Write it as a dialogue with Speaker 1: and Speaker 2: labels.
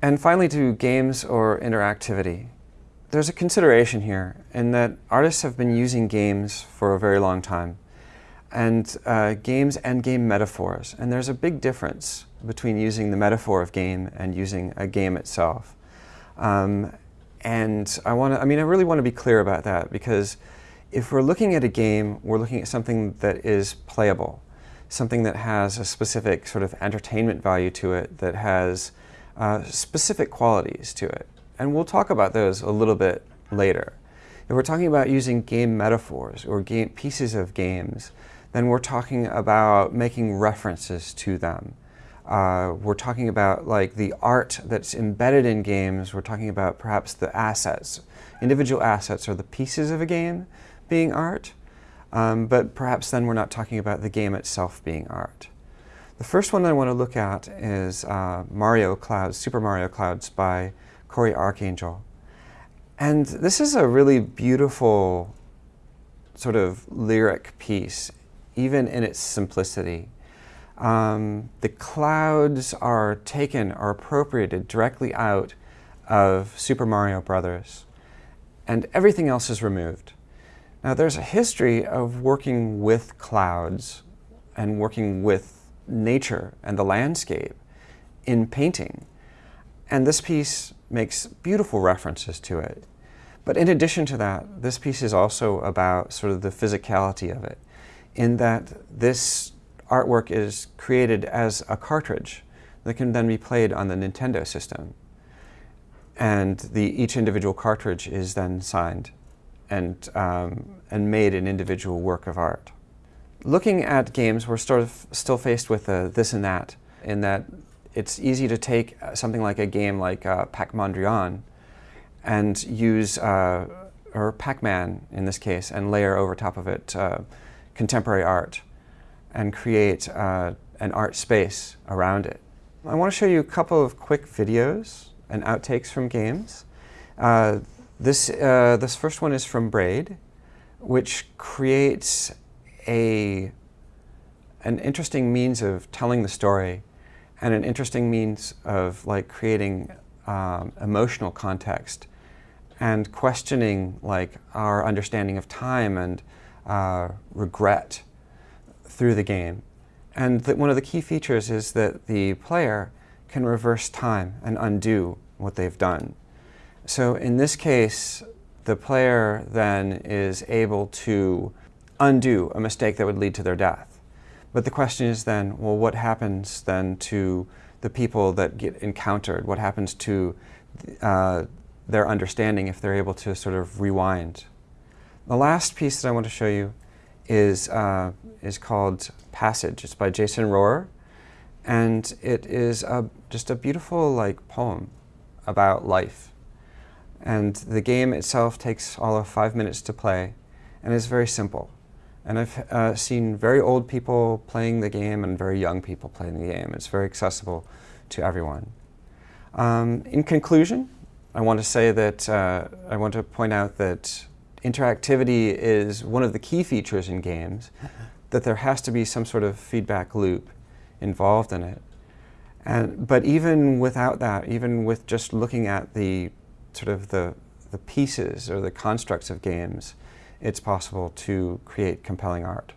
Speaker 1: And finally to games or interactivity. There's a consideration here in that artists have been using games for a very long time and uh, games and game metaphors. And there's a big difference between using the metaphor of game and using a game itself. Um, and I want to, I mean, I really want to be clear about that because if we're looking at a game, we're looking at something that is playable, something that has a specific sort of entertainment value to it, that has uh, specific qualities to it. And we'll talk about those a little bit later. If we're talking about using game metaphors or game, pieces of games, then we're talking about making references to them. Uh, we're talking about like the art that's embedded in games. We're talking about perhaps the assets. Individual assets are the pieces of a game being art, um, but perhaps then we're not talking about the game itself being art. The first one I want to look at is uh, Mario Clouds, Super Mario Clouds by Cory Arcangel. And this is a really beautiful sort of lyric piece, even in its simplicity. Um, the clouds are taken or appropriated directly out of Super Mario Brothers, and everything else is removed. Now there's a history of working with clouds and working with nature and the landscape in painting. And this piece makes beautiful references to it. But in addition to that, this piece is also about sort of the physicality of it, in that this artwork is created as a cartridge that can then be played on the Nintendo system. And the, each individual cartridge is then signed and, um, and made an individual work of art. Looking at games, we're sort of still faced with a this and that, in that it's easy to take something like a game like uh, Pac-Mondrian and use, uh, or Pac-Man in this case, and layer over top of it uh, contemporary art and create uh, an art space around it. I want to show you a couple of quick videos and outtakes from games. Uh, this, uh, this first one is from Braid, which creates a, an interesting means of telling the story and an interesting means of like creating um, emotional context and questioning like our understanding of time and uh, regret through the game. And that one of the key features is that the player can reverse time and undo what they've done. So in this case, the player then is able to undo a mistake that would lead to their death. But the question is then, well, what happens then to the people that get encountered? What happens to uh, their understanding if they're able to sort of rewind? The last piece that I want to show you is, uh, is called Passage. It's by Jason Rohrer. And it is a, just a beautiful like poem about life and the game itself takes all of five minutes to play and is very simple. And I've uh, seen very old people playing the game and very young people playing the game. It's very accessible to everyone. Um, in conclusion, I want to say that uh, I want to point out that interactivity is one of the key features in games, that there has to be some sort of feedback loop involved in it. And, but even without that, even with just looking at the sort of the, the pieces or the constructs of games, it's possible to create compelling art.